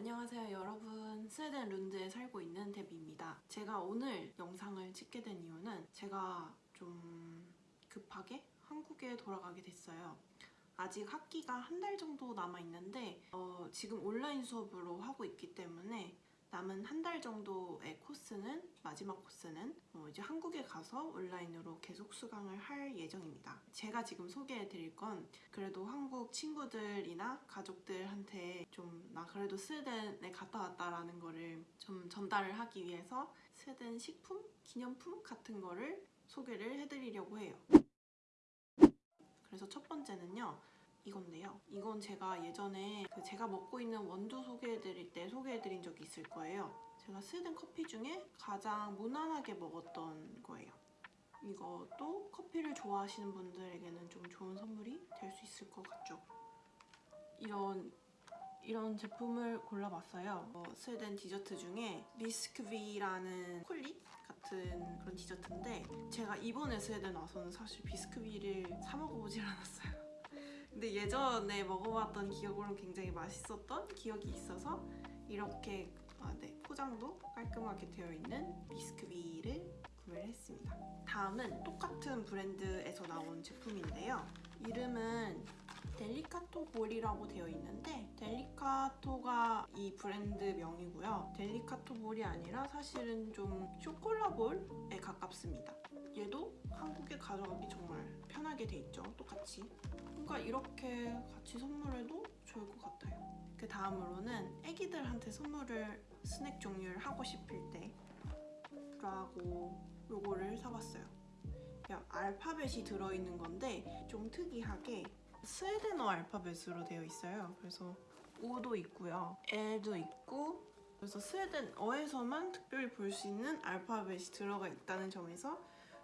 안녕하세요 여러분. 스웨덴 룬드에 살고 있는 데비입니다. 제가 오늘 영상을 찍게 된 이유는 제가 좀 급하게 한국에 돌아가게 됐어요. 아직 학기가 한 달 정도 남아있는데 어, 지금 온라인 수업으로 하고 있기 때문에 남은 한 달 정도의 코스는 마지막 코스는 어, 이제 한국에 가서 온라인으로 계속 수강을 할 예정입니다. 제가 지금 소개해드릴 건 그래도 한국 친구들이나 가족들한테 좀 나 그래도 스웨덴에 갔다 왔다라는 거를 좀 전달을 하기 위해서 스웨덴 식품, 기념품 같은 거를 소개를 해드리려고 해요. 그래서 첫 번째는요. 이건데요. 이건 제가 예전에 그 제가 먹고 있는 원두 소개해드릴 때 소개해드린 적이 있을 거예요. 제가 스웨덴 커피 중에 가장 무난하게 먹었던 거예요. 이것도 커피를 좋아하시는 분들에게는 좀 좋은 선물이 될 수 있을 것 같죠. 이런 이런 제품을 골라봤어요. 어, 스웨덴 디저트 중에 비스크비라는 콜릿 같은 그런 디저트인데 제가 이번에 스웨덴 와서는 사실 비스크비를 사 먹어보질 않았어요. 근데 예전에 먹어봤던 기억으로는 굉장히 맛있었던 기억이 있어서 이렇게 아, 네, 포장도 깔끔하게 되어 있는 비스크비를 구매를 했습니다. 다음은 똑같은 브랜드에서 나온 제품인데요. 이름은 Delicato 볼이라고 되어 있는데 Delicato가 이 브랜드 명이고요. Delicato 볼이 아니라 사실은 좀 쇼콜라 볼에 가깝습니다. 얘도 한국에 가져가기 정말 편하게 돼 있죠. 똑같이. 뭔가 이렇게 같이 선물해도 좋을 것 같아요. 그 다음으로는 애기들한테 선물을 스낵 종류를 하고 싶을 때 라고 요거를 사봤어요. 알파벳이 들어있는 건데 좀 특이하게 스웨덴어 알파벳으로 되어 있어요. 그래서 O도 있고요. L도 있고 그래서 스웨덴어에서만 특별히 볼 수 있는 알파벳이 들어가 있다는 점에서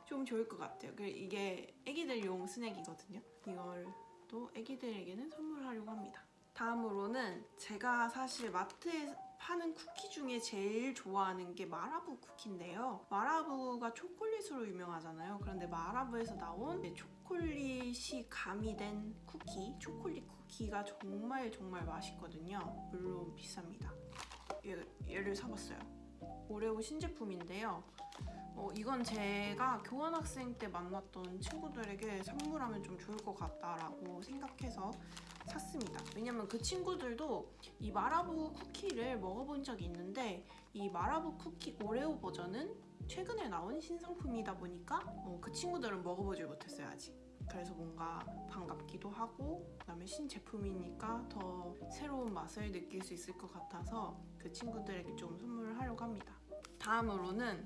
좀 좋을 것 같아요. 이게 애기들용 스낵이거든요. 이걸 또 애기들에게는 선물하려고 합니다. 다음으로는 제가 사실 마트에 파는 쿠키 중에 제일 좋아하는 게 마라부 쿠키인데요. 마라부가 초콜릿으로 유명하잖아요. 그런데 마라부에서 나온 초콜릿이 가미된 쿠키, 초콜릿 쿠키가 정말 정말 맛있거든요. 물론 비쌉니다. 얘, 얘를 사봤어요. 오레오 신제품인데요. 어, 이건 제가 교환학생 때 만났던 친구들에게 선물하면 좀 좋을 것 같다라고 생각해서 샀습니다. 왜냐면 그 친구들도 이 마라부 쿠키를 먹어본 적이 있는데 이 마라부 쿠키 오레오 버전은 최근에 나온 신상품이다 보니까 어, 그 친구들은 먹어보질 못했어요 아직. 그래서 뭔가 반갑기도 하고 그다음에 신제품이니까 더 새로운 맛을 느낄 수 있을 것 같아서 그 친구들에게 좀 선물을 하려고 합니다. 다음으로는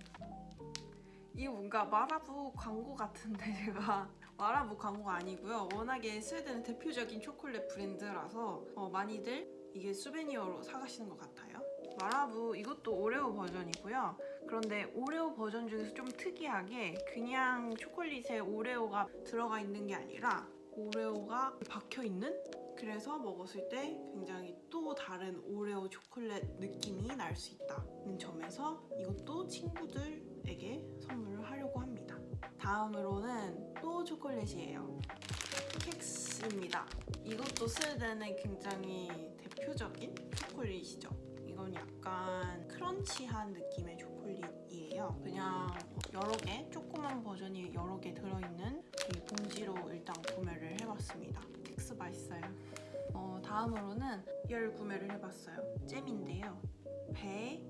이 뭔가 마라부 광고 같은데 제가 마라부 광고가 아니고요. 워낙에 스웨덴의 대표적인 초콜릿 브랜드라서 어, 많이들 이게 수베니어로 사가시는 것 같아요. 마라부 이것도 오레오 버전이고요. 그런데 오레오 버전 중에서 좀 특이하게 그냥 초콜릿에 오레오가 들어가 있는 게 아니라 오레오가 박혀있는? 그래서 먹었을 때 굉장히 또 다른 오레오 초콜릿 느낌이 날 수 있다는 점에서 이것도 친구들 에게 선물을 하려고 합니다. 다음으로는 또 초콜릿이에요. Kex입니다. 이것도 스웨덴의 굉장히 대표적인 초콜릿이죠. 이건 약간 crunch한 느낌의 초콜릿이에요. 그냥 여러 개, 조그만 버전이 여러 개 들어있는 이 봉지로 일단 구매를 해봤습니다. Kex 맛있어요. 어, 다음으로는 얘를 구매를 해봤어요. 잼인데요. 배,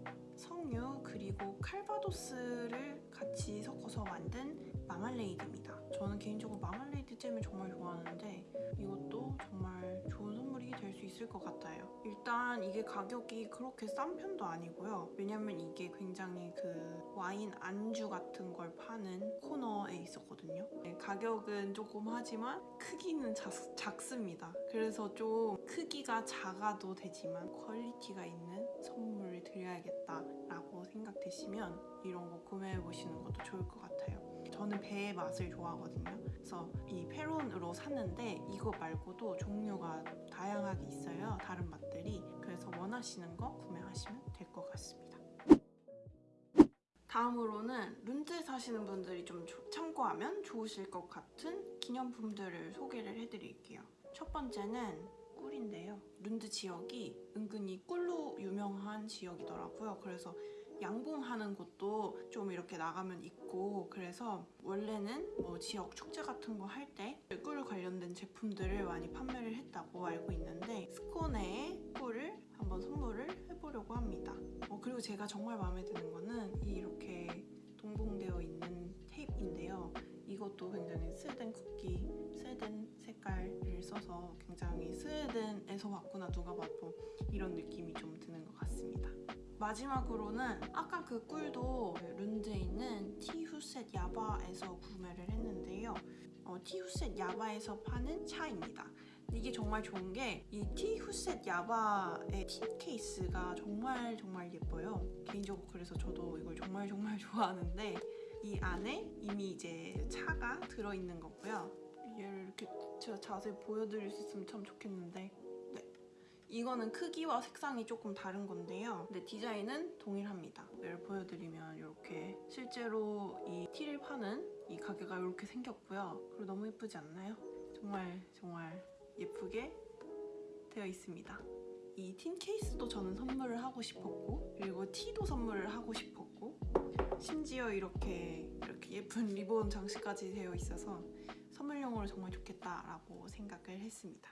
석류, 그리고 칼바도스를 같이 섞어서 만든 마말레이드입니다. 저는 개인적으로 마말레이드 잼을 정말 좋아하는데 이것도 정말 좋은 선물이 될 수 있을 것 같아요. 일단 이게 가격이 그렇게 싼 편도 아니고요. 왜냐면 이게 굉장히 그 와인 안주 같은 걸 파는 코너에 있었거든요. 네, 가격은 조금 하지만 크기는 작, 작습니다. 그래서 좀 크기가 작아도 되지만 quality가 있는 선물을 드려야겠다라고 생각되시면 이런 거 구매해보시는 것도 좋을 것 같아요. 저는 배의 맛을 좋아하거든요. 그래서 이 페론으로 샀는데 이거 말고도 종류가 다양하게 있어요. 다른 맛들이. 그래서 원하시는 거 구매하시면 될 것 같습니다. 다음으로는 룬드에 사시는 분들이 좀 참고하면 좋으실 것 같은 기념품들을 소개를 해드릴게요. 첫 번째는 꿀인데요. 룬드 지역이 은근히 꿀로 유명한 지역이더라고요. 그래서 양봉하는 곳도 좀 이렇게 나가면 있고 그래서 원래는 뭐 지역 축제 같은 거 할 때 꿀 관련된 제품들을 많이 판매를 했다고 알고 있는데 스코네의 꿀을 한번 선물을 해보려고 합니다. 어, 그리고 제가 정말 마음에 드는 거는 이 이렇게 동봉되어 있는 테이프인데요. 이것도 굉장히 스웨덴 쿠키, 스웨덴 색깔을 써서 굉장히 스웨덴에서 왔구나 누가 봐도 이런 느낌이 좀 드는 것 같습니다. 마지막으로는 아까 그 꿀도 룬드에 있는 티후셋 야바에서 구매를 했는데요. 어, 티후셋 야바에서 파는 차입니다. 이게 정말 좋은 게 이 티후셋 야바의 틴 케이스가 정말 정말 예뻐요. 개인적으로 그래서 저도 이걸 정말 정말 좋아하는데 이 안에 이미 이제 차가 들어있는 거고요. 얘를 이렇게 제가 자세히 보여드릴 수 있으면 참 좋겠는데 네. 이거는 크기와 색상이 조금 다른 건데요. 근데 디자인은 동일합니다. 얘를 보여드리면 이렇게 실제로 이 티를 파는 이 가게가 이렇게 생겼고요. 그리고 너무 예쁘지 않나요? 정말 정말 예쁘게 되어 있습니다. 이 틴 케이스도 저는 선물을 하고 싶었고 그리고 티도 선물을 하고 싶었고 심지어 이렇게 이렇게 예쁜 리본 장식까지 되어 있어서 선물용으로 정말 좋겠다라고 생각을 했습니다.